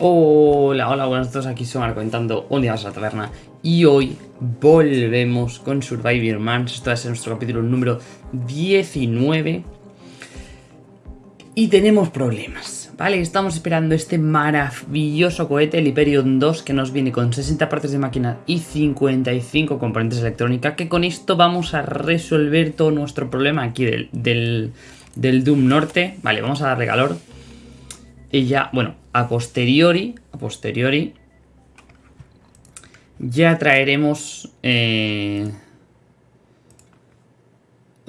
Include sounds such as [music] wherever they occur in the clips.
Hola, hola, buenas todos, aquí soy Marco comentando un día a la taberna y hoy volvemos con Survivor Man, esto va a ser nuestro capítulo número 19 y tenemos problemas, ¿vale? Estamos esperando este maravilloso cohete, el Hyperion 2, que nos viene con 60 partes de máquina y 55 componentes electrónica, que con esto vamos a resolver todo nuestro problema aquí del, del Doom Norte, vale, vamos a darle calor y ya, bueno, a posteriori, a posteriori, ya traeremos eh,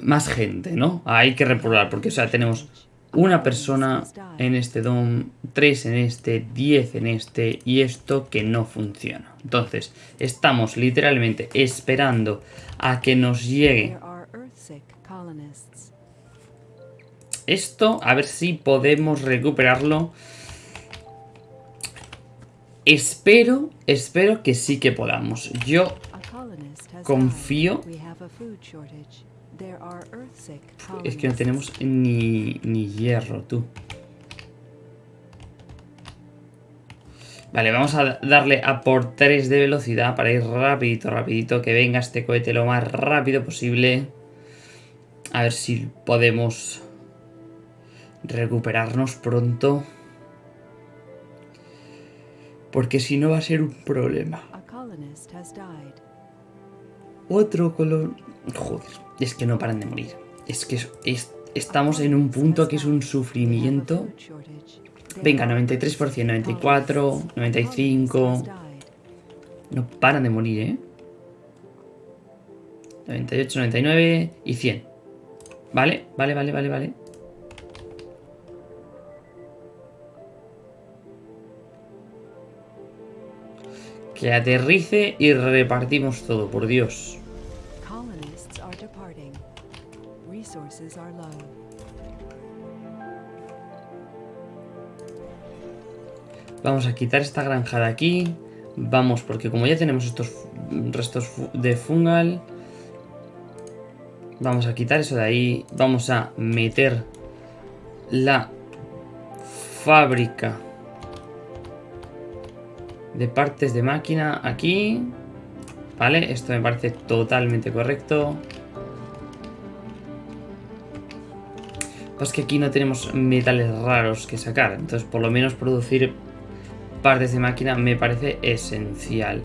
más gente, ¿no? Hay que repoblar, porque, o sea, tenemos una persona en este DOM, tres en este, diez en este, y esto que no funciona. Entonces, estamos literalmente esperando a que nos llegue esto, a ver si podemos recuperarlo. Espero, espero que sí que podamos. Yo confío... Es que no tenemos ni, ni hierro, tú. Vale, vamos a darle a por 3 de velocidad para ir rapidito, rapidito. Que venga este cohete lo más rápido posible. A ver si podemos recuperarnos pronto. Porque si no va a ser un problema. Otro color... Joder, es que no paran de morir. Es que estamos en un punto que es un sufrimiento. Venga, 93%, 94, 95... No paran de morir, ¿eh? 98, 99 y 100. Vale, vale, vale, vale, vale. Que aterrice y repartimos todo, por Dios. Vamos a quitar esta granja de aquí. Vamos, porque como ya tenemos estos restos de fungal... Vamos a quitar eso de ahí. Vamos a meter la fábrica de partes de máquina aquí. Vale, esto me parece totalmente correcto. Pues que aquí no tenemos metales raros que sacar. Entonces, por lo menos producir partes de máquina me parece esencial.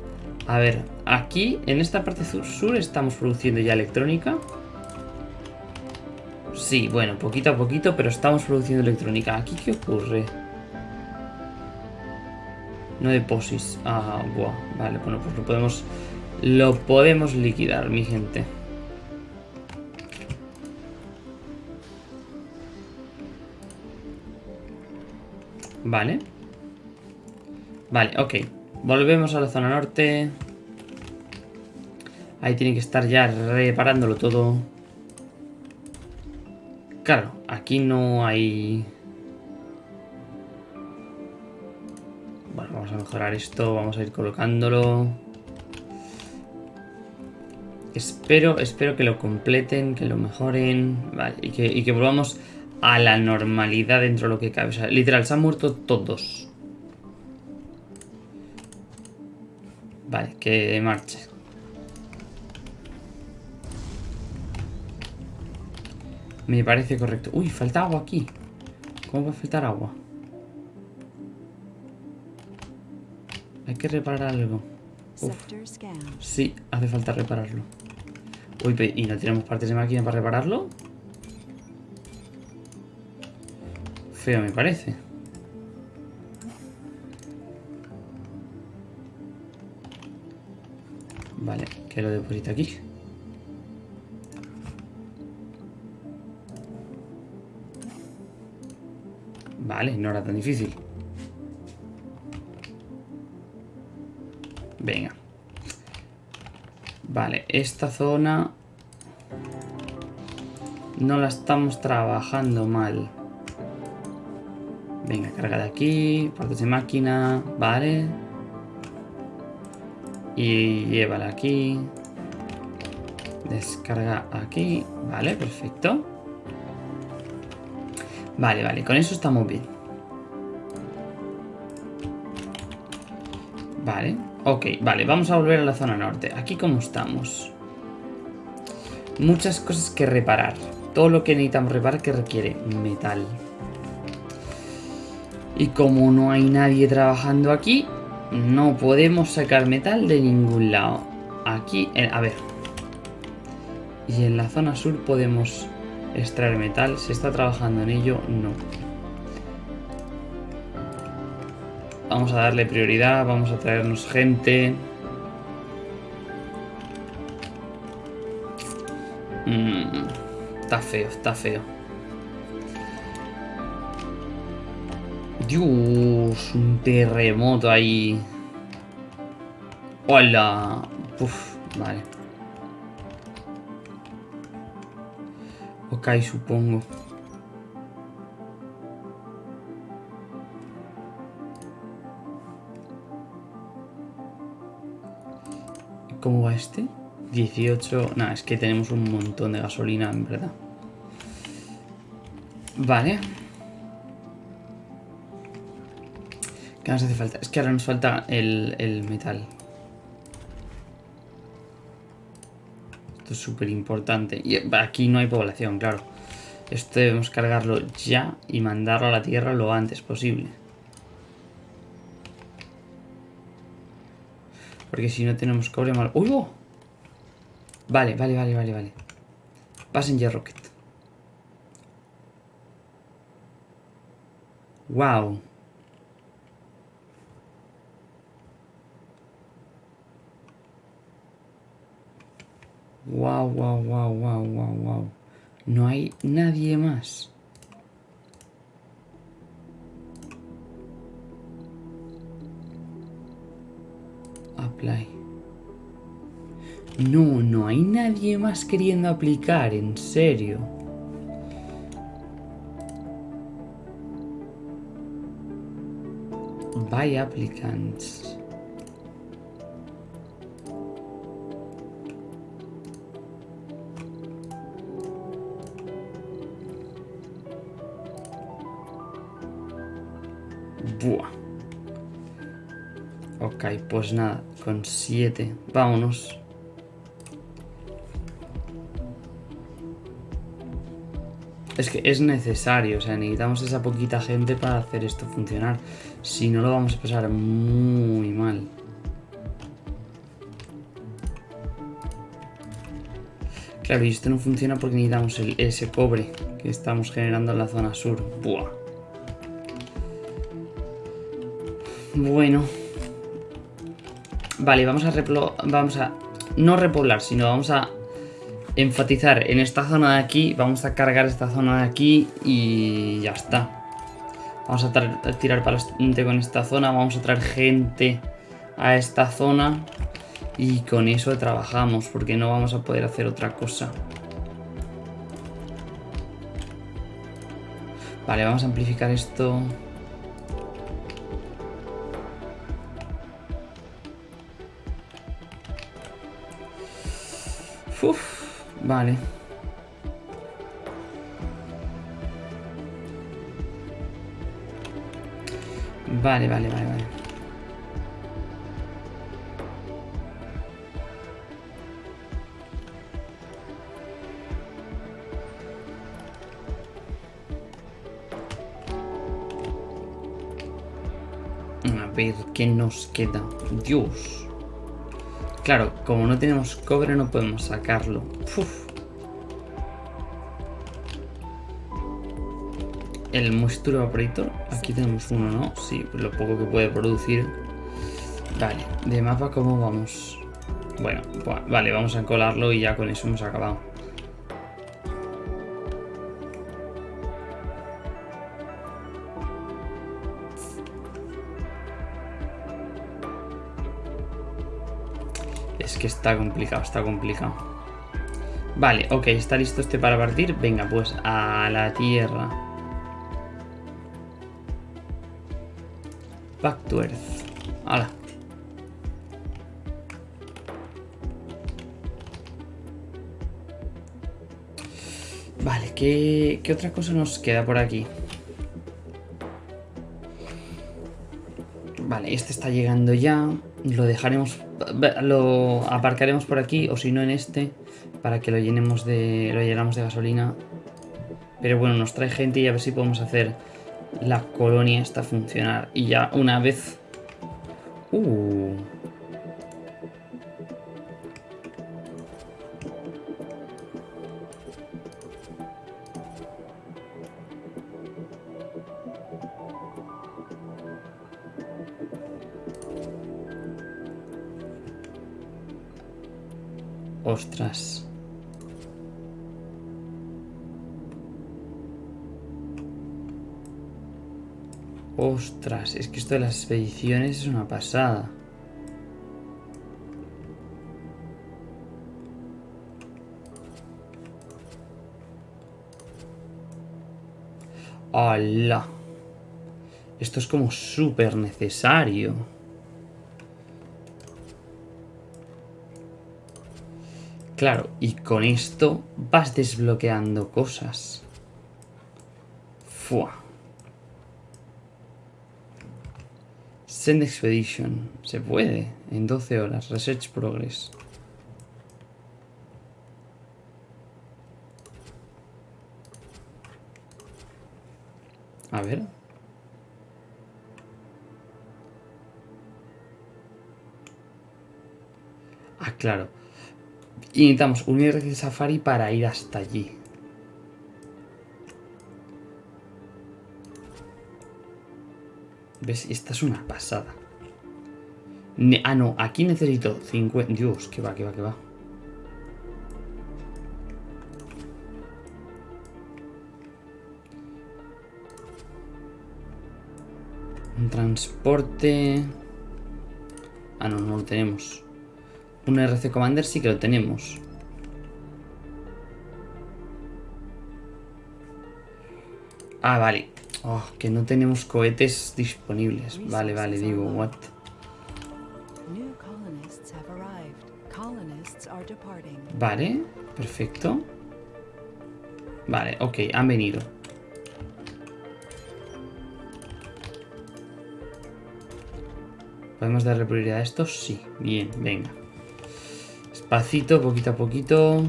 A ver, aquí, en esta parte sur, estamos produciendo ya electrónica. Sí, bueno, poquito a poquito, pero estamos produciendo electrónica. ¿Aquí qué ocurre? No deposis. Ah, buah. Vale, bueno, pues lo podemos... Lo podemos liquidar, mi gente. Vale. Vale, ok. Volvemos a la zona norte. Ahí tiene que estar ya reparándolo todo. Claro, aquí no hay... mejorar esto, vamos a ir colocándolo. Espero, espero que lo completen, que lo mejoren, vale, y que, volvamos a la normalidad dentro de lo que cabe. O sea, literal, se han muerto todos. Vale, que marche. Me parece correcto. Uy, falta agua aquí. ¿Cómo va a faltar agua? Hay que reparar algo. Sí, hace falta repararlo. Uy, ¿y no tenemos partes de máquina para repararlo? Feo me parece. Vale, que lo deposita aquí. Vale, no era tan difícil. Venga. Vale, esta zona... No la estamos trabajando mal. Venga, carga de aquí, partes de máquina, vale. Y llévala aquí. Descarga aquí, vale, perfecto. Vale, vale, con eso estamos bien. Vale, ok, vale, vamos a volver a la zona norte. Aquí cómo estamos. Muchas cosas que reparar. Todo lo que necesitamos reparar que requiere metal. Y como no hay nadie trabajando aquí, no podemos sacar metal de ningún lado. Aquí, a ver. Y en la zona sur podemos extraer metal. ¿Se está trabajando en ello? No. Vamos a darle prioridad, vamos a traernos gente. Mm, está feo, está feo. Dios, un terremoto ahí. Hola. Uf, vale. Ok, supongo. ¿Cómo va este? 18... Nada, es que tenemos un montón de gasolina, en verdad. Vale. ¿Qué nos hace falta? Es que ahora nos falta el, el metal. Esto es súper importante. Y aquí no hay población, claro. Esto debemos cargarlo ya y mandarlo a la tierra lo antes posible. Porque si no tenemos cobre mal... ¡Uy! Oh! Vale, vale, vale, vale, vale. Passenger Rocket. Wow. Wow, wow, wow, wow, wow, wow. No hay nadie más. No, no hay nadie más queriendo aplicar, en serio. Vaya applicants. Pues nada, con 7. Vámonos. Es que es necesario, o sea, necesitamos esa poquita gente para hacer esto funcionar. Si no, lo vamos a pasar muy mal. Claro, y esto no funciona porque necesitamos el, ese cobre que estamos generando en la zona sur. Buah. Bueno. Vale, vamos a vamos a no repoblar, sino vamos a enfatizar en esta zona de aquí, vamos a cargar esta zona de aquí y ya está. Vamos a tirar para adelante con esta zona, vamos a traer gente a esta zona y con eso trabajamos porque no vamos a poder hacer otra cosa. Vale, vamos a amplificar esto. Vale. Vale, vale, vale, vale. A ver, ¿qué nos queda? Dios. Claro, como no tenemos cobre no podemos sacarlo. El moisture evaporator, aquí tenemos uno, ¿no? Sí, lo poco que puede producir. Vale, de mapa cómo vamos. Bueno, vale, vamos a colarlo y ya con eso hemos acabado. Que está complicado, está complicado. Vale, ok, está listo este para partir. Venga, pues a la tierra. Back to Earth. Hala. Vale, ¿qué, ¿qué otra cosa nos queda por aquí? Vale, este está llegando ya. Lo dejaremos, lo aparcaremos por aquí o si no en este para que lo llenemos de, lo llenamos de gasolina. Pero bueno, nos trae gente y a ver si podemos hacer la colonia esta funcionar. Y ya una vez... Uh... Ostras. Ostras, es que esto de las expediciones es una pasada. ¡Hala! Esto es como súper necesario. Claro, y con esto vas desbloqueando cosas. Fua. Send Expedition. Se puede. En 12 horas. Research Progress. A ver. Ah, claro. Y necesitamos un IRC Safari para ir hasta allí. ¿Ves? Esta es una pasada. ah, no. Aquí necesito 50... Dios, que va, que va, que va. Un transporte... Ah, no, no lo tenemos. Un RC Commander sí que lo tenemos. Ah, vale. Oh, que no tenemos cohetes disponibles. Vale, vale, digo, what? Vale, perfecto. Vale, ok, han venido. ¿Podemos darle prioridad a estos? Sí, bien, venga. Despacito, poquito a poquito.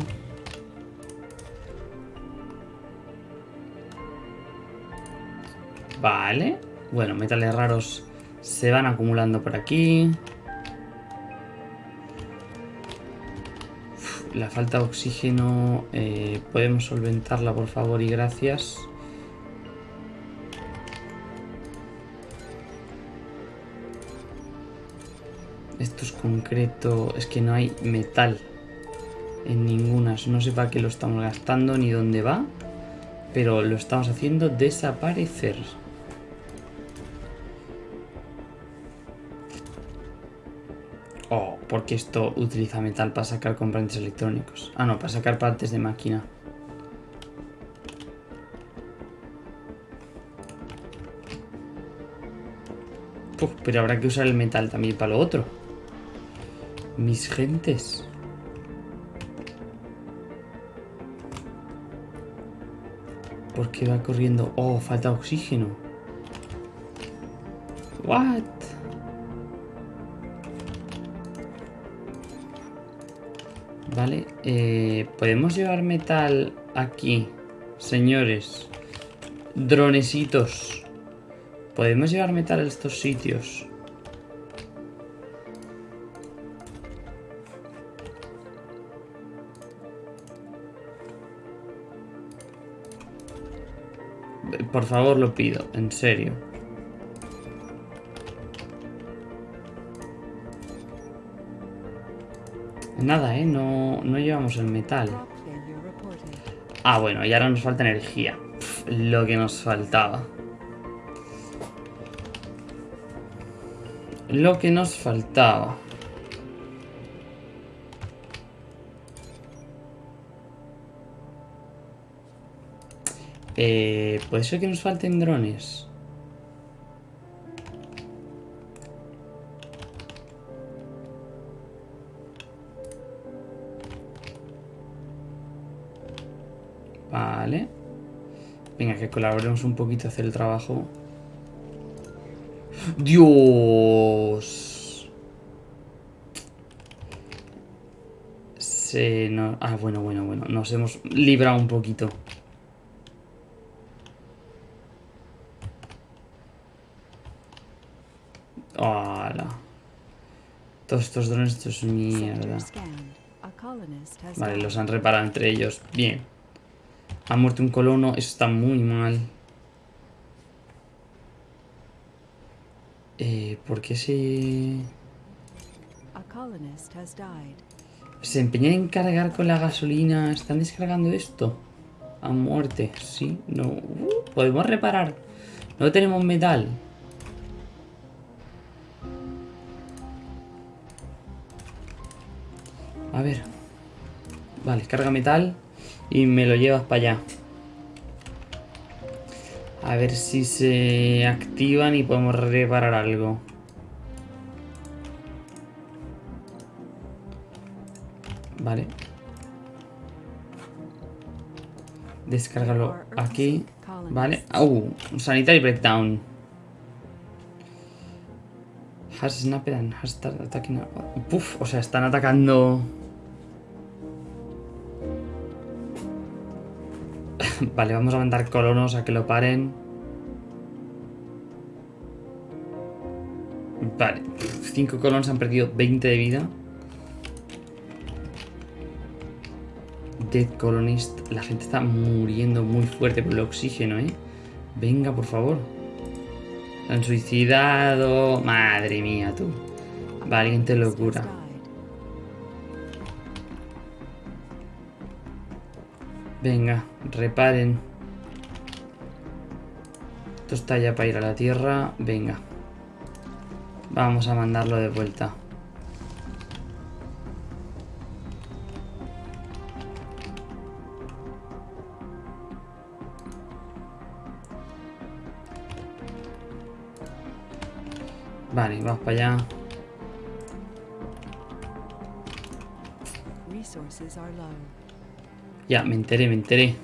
Vale. Bueno, metales raros se van acumulando por aquí. la falta de oxígeno eh, podemos solventarla por favor y gracias. Concreto. Es que no hay metal en ninguna. No sé para qué lo estamos gastando ni dónde va. Pero lo estamos haciendo desaparecer. Oh, porque esto utiliza metal para sacar componentes electrónicos. Ah, no, para sacar partes de máquina. pero habrá que usar el metal también para lo otro. Mis gentes. ¿Por qué va corriendo? Oh, falta oxígeno. What? Vale, eh, podemos llevar metal aquí, señores. Dronesitos. Podemos llevar metal a estos sitios. Por favor, lo pido, en serio. Nada, ¿eh? No, no llevamos el metal. Ah, bueno, y ahora nos falta energía. lo que nos faltaba. Lo que nos faltaba. Eh, Puede ser que nos falten drones. Vale. Venga, que colaboremos un poquito a hacer el trabajo. ¡Dios! Se nos... Ah, bueno, bueno, bueno. Nos hemos librado un poquito. ¡Hala! Todos estos drones, esto es mierda. Vale, los han reparado entre ellos. Bien. Ha muerto un colono, eso está muy mal. Eh, ¿Por qué se...? Se empeñan en cargar con la gasolina. ¿Están descargando esto? A muerte. Sí, no. Uh, podemos reparar. No tenemos metal. A ver. Vale, carga metal y me lo llevas para allá. A ver si se activan y podemos reparar algo. Vale. Descárgalo aquí. Vale. Uh, sanitary breakdown. Has snapped and has started attacking. Puf, o sea, están atacando. [laughs] vale, vamos a mandar colonos a que lo paren. Vale, cinco colonos han perdido 20 de vida. Dead Colonist. La gente está muriendo muy fuerte por el oxígeno, ¿eh? Venga, por favor. Se han suicidado. Madre mía, tú. Valiente locura. Venga, reparen. Esto está ya para ir a la tierra. Venga. Vamos a mandarlo de vuelta. Vale, vamos para allá. Ya, me enteré, me enteré.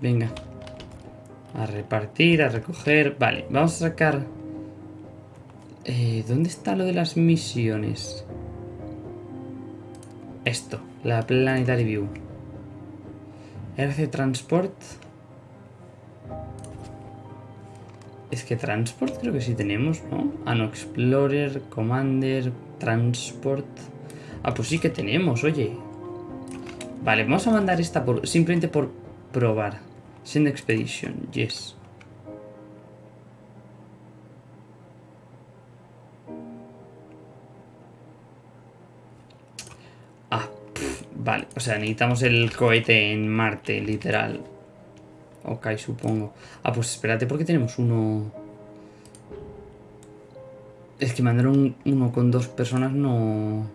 Venga. A repartir, a recoger. Vale, vamos a sacar... Eh, ¿Dónde está lo de las misiones? Esto, la Planetary View. RC Transport. Es que Transport creo que sí tenemos, ¿no? Ah, no, Explorer, Commander, Transport. Ah, pues sí que tenemos, oye. Vale, vamos a mandar esta por simplemente por probar. Send Expedition, yes. Vale, o sea, necesitamos el cohete en Marte, literal. Ok, supongo. Ah, pues espérate, porque tenemos uno... Es que mandar uno con dos personas no...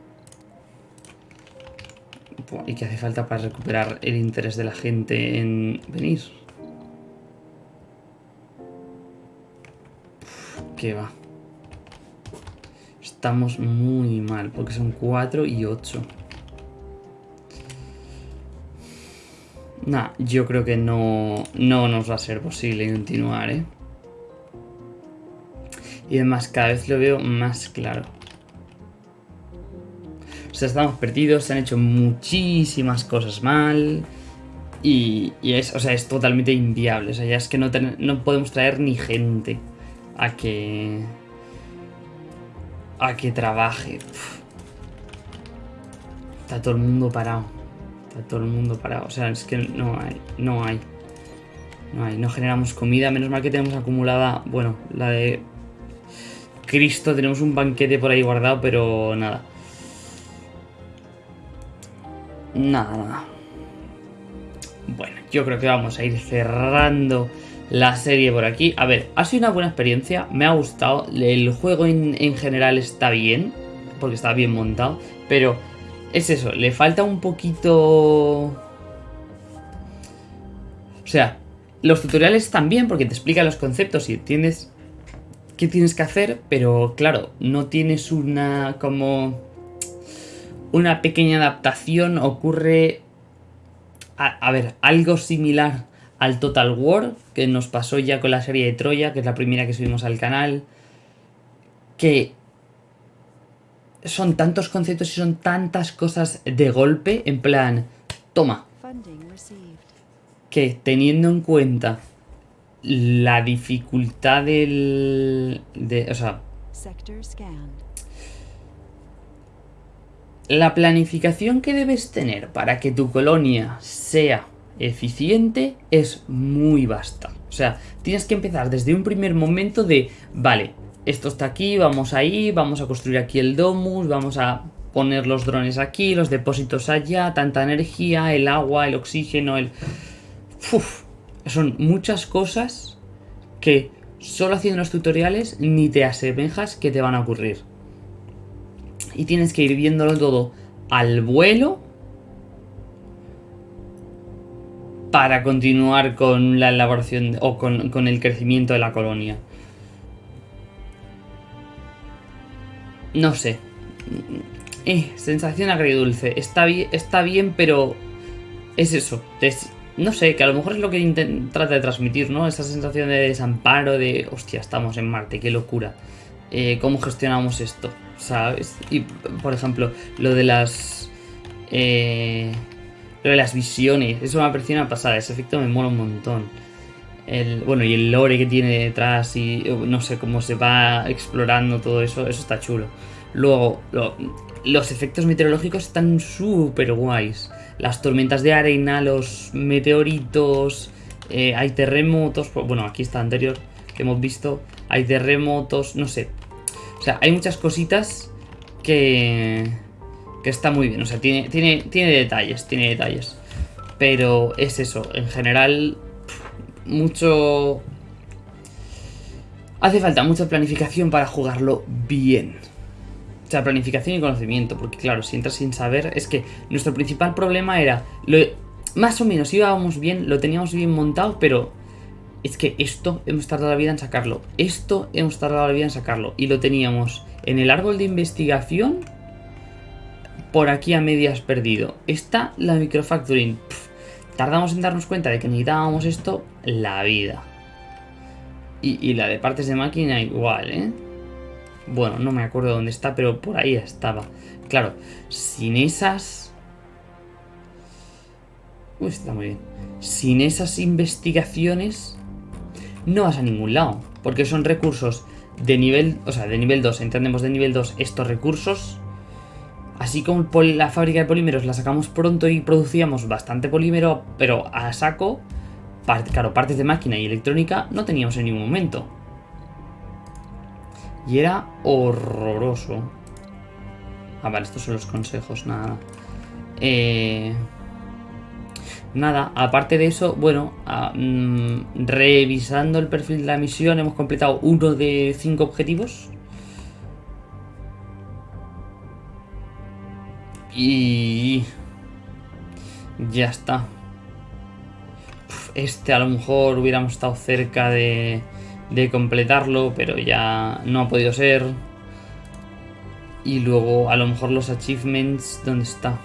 ¿Y qué hace falta para recuperar el interés de la gente en venir? ¿Qué va? Estamos muy mal, porque son cuatro y ocho. Nah, yo creo que no, no nos va a ser posible continuar, ¿eh? Y además cada vez lo veo más claro. O sea, estamos perdidos, se han hecho muchísimas cosas mal. Y, es, o sea, es totalmente inviable. O sea, ya es que no, no podemos traer ni gente a que... A que trabaje. Está todo el mundo parado todo el mundo parado. O sea, es que no hay, no hay. No hay, no generamos comida. Menos mal que tenemos acumulada, bueno, la de Cristo. Tenemos un banquete por ahí guardado, pero nada. Nada, nada. Bueno, yo creo que vamos a ir cerrando la serie por aquí. A ver, ha sido una buena experiencia, me ha gustado. El juego en, en general está bien, porque está bien montado, pero es eso, le falta un poquito... O sea, los tutoriales están bien porque te explican los conceptos y entiendes qué tienes que hacer, pero claro, no tienes una como... Una pequeña adaptación ocurre... A, ver, algo similar al Total War, que nos pasó ya con la serie de Troya, que es la primera que subimos al canal, que son tantos conceptos y son tantas cosas de golpe, en plan, toma, que teniendo en cuenta la dificultad del... De, o sea... La planificación que debes tener para que tu colonia sea eficiente es muy vasta. O sea, tienes que empezar desde un primer momento de, vale, esto está aquí, vamos ahí, vamos a construir aquí el domus, vamos a poner los drones aquí, los depósitos allá, tanta energía, el agua, el oxígeno, el... Son muchas cosas que solo haciendo los tutoriales ni te asemejas que te van a ocurrir. Y tienes que ir viéndolo todo al vuelo para continuar con la elaboración o con, el crecimiento de la colonia. No sé. Eh, sensación agridulce. Está bien, está bien, pero es eso. no sé, que a lo mejor es lo que trata de transmitir, ¿no? Esa sensación de desamparo, de hostia, estamos en Marte, qué locura. Eh, ¿Cómo gestionamos esto? ¿Sabes? Y, por ejemplo, lo de las... Eh, lo de las visiones, eso me ha pasada, ese efecto me mola un montón. El, bueno, y el lore que tiene detrás y no sé cómo se va explorando todo eso, eso está chulo. Luego, los efectos meteorológicos están súper guays. Las tormentas de arena, los meteoritos, eh, hay terremotos, bueno, aquí está anterior que hemos visto, hay terremotos, no sé. O sea, hay muchas cositas que, que está muy bien. O sea, tiene, tiene, tiene detalles, tiene detalles. Pero es eso, en general, mucho... Hace falta mucha planificación para jugarlo bien. O sea, planificación y conocimiento, porque claro, si entras sin saber, es que nuestro principal problema era, lo, más o menos íbamos bien, lo teníamos bien montado, pero es que esto hemos tardado la vida en sacarlo, esto hemos tardado la vida en sacarlo, y lo teníamos en el árbol de investigación, por aquí a medias perdido. Está la microfacturing. tardamos en darnos cuenta de que necesitábamos esto la vida. Y, la de partes de máquina igual, ¿eh? Bueno, no me acuerdo dónde está, pero por ahí estaba. Claro, sin esas... Uy, está muy bien. Sin esas investigaciones no vas a ningún lado. Porque son recursos de nivel... O sea, de nivel 2. Entendemos de nivel 2 estos recursos Así como la fábrica de polímeros la sacamos pronto y producíamos bastante polímero, pero a saco, claro, partes de máquina y electrónica no teníamos en ningún momento. Y era horroroso. Ah, vale, estos son los consejos, nada. Eh, nada, aparte de eso, bueno, ah, mm, revisando el perfil de la misión, hemos completado uno de cinco objetivos. Y... Ya está. Este a lo mejor hubiéramos estado cerca de, de completarlo, pero ya no ha podido ser. Y luego a lo mejor los achievements, ¿dónde está?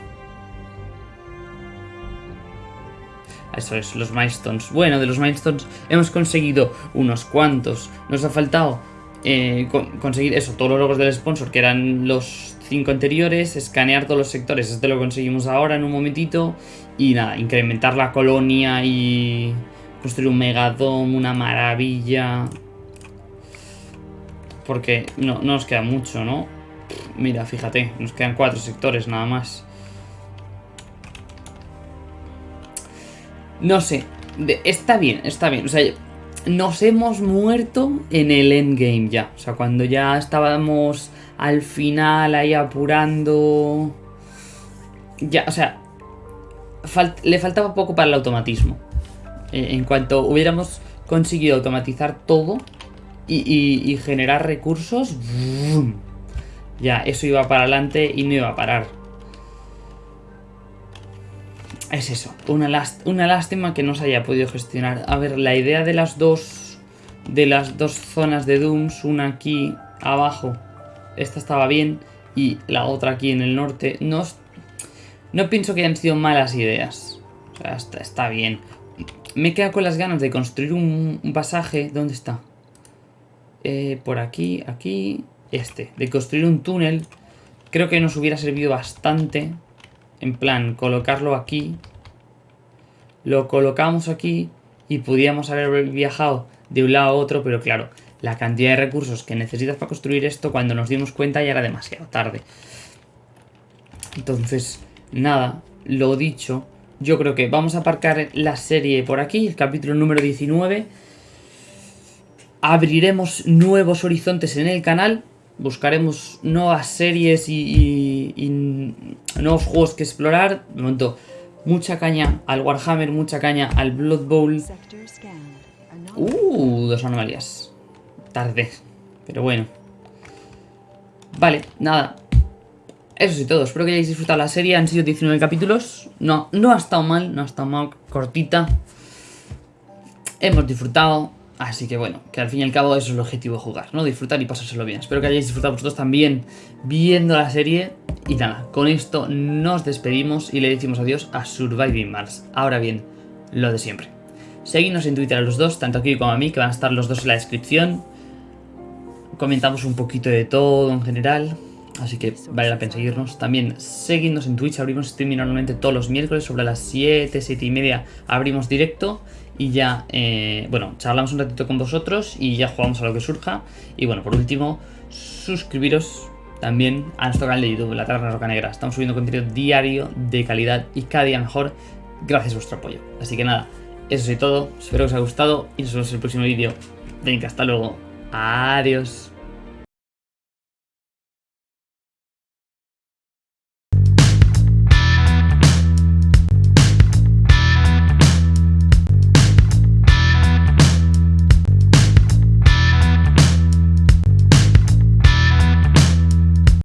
Eso es, los milestones. Bueno, de los milestones hemos conseguido unos cuantos. Nos ha faltado eh, conseguir eso, todos los logros del sponsor, que eran los cinco anteriores, escanear todos los sectores, esto lo conseguimos ahora en un momentito, y nada, incrementar la colonia y construir un megadom, una maravilla. Porque no, no nos queda mucho, ¿no? Mira, fíjate, nos quedan cuatro sectores nada más. No sé, está bien, está bien, o sea nos hemos muerto en el endgame ya. O sea, cuando ya estábamos al final ahí apurando... Ya, o sea, le faltaba poco para el automatismo. Eh, en cuanto hubiéramos conseguido automatizar todo y, generar recursos, ya, eso iba para adelante y no iba a parar. Es eso, una, lástima que no se haya podido gestionar. A ver, la idea de las dos de las dos zonas de Dooms, una aquí abajo, esta estaba bien, y la otra aquí en el norte, no, no pienso que hayan sido malas ideas. O sea, está, bien. me queda con las ganas de construir un, pasaje. ¿Dónde está? Eh, por aquí, aquí, este. De construir un túnel. Creo que nos hubiera servido bastante. En plan, colocarlo aquí. Lo colocamos aquí y pudiéramos haber viajado de un lado a otro, pero claro, la cantidad de recursos que necesitas para construir esto, cuando nos dimos cuenta ya era demasiado tarde. Entonces, nada, lo dicho, yo creo que vamos a aparcar la serie por aquí, el capítulo número 19. Abriremos nuevos horizontes en el canal, buscaremos nuevas series y, nuevos juegos que explorar. De momento, mucha caña al Warhammer, mucha caña al Blood Bowl. Uh, dos anomalías. Tarde, pero bueno. Vale, nada, eso sí todo, espero que hayáis disfrutado la serie, han sido 19 capítulos, no, no ha estado mal, no ha estado mal, cortita. Hemos disfrutado, así que bueno, que al fin y al cabo eso es el objetivo de jugar, ¿no? Disfrutar y pasárselo bien. Espero que hayáis disfrutado vosotros también viendo la serie. Y nada, con esto nos despedimos y le decimos adiós a Surviving Mars. Ahora bien, lo de siempre. Seguidnos en Twitter a los dos, tanto aquí como a mí, que van a estar los dos en la descripción. Comentamos un poquito de todo en general. Así que vale la pena seguirnos. También seguidnos en Twitch, abrimos streaming normalmente todos los miércoles sobre las 7, 7 y media abrimos directo y ya, eh, bueno, charlamos un ratito con vosotros y ya jugamos a lo que surja. Y bueno, por último, suscribiros también a nuestro canal de YouTube, La Taberna Roca Negra. Estamos subiendo contenido diario de calidad y cada día mejor gracias a vuestro apoyo. Así que nada, eso es todo. Espero que os haya gustado y nos vemos en el próximo vídeo. Venga, hasta luego. Adiós.